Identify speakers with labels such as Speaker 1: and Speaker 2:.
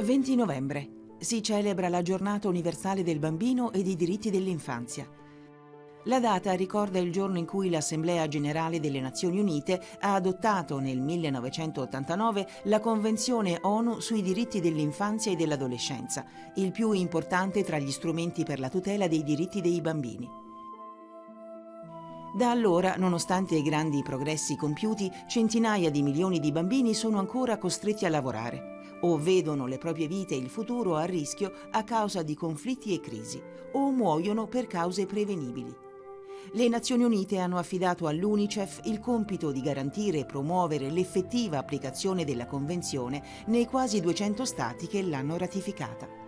Speaker 1: 20 novembre. Si celebra la giornata universale del bambino e dei diritti dell'infanzia. La data ricorda il giorno in cui l'Assemblea Generale delle Nazioni Unite ha adottato nel 1989 la Convenzione ONU sui diritti dell'infanzia e dell'adolescenza, il più importante tra gli strumenti per la tutela dei diritti dei bambini. Da allora, nonostante i grandi progressi compiuti, centinaia di milioni di bambini sono ancora costretti a lavorare o vedono le proprie vite e il futuro a rischio a causa di conflitti e crisi, o muoiono per cause prevenibili. Le Nazioni Unite hanno affidato all'UNICEF il compito di garantire e promuovere l'effettiva applicazione della Convenzione nei quasi 200 Stati che l'hanno ratificata.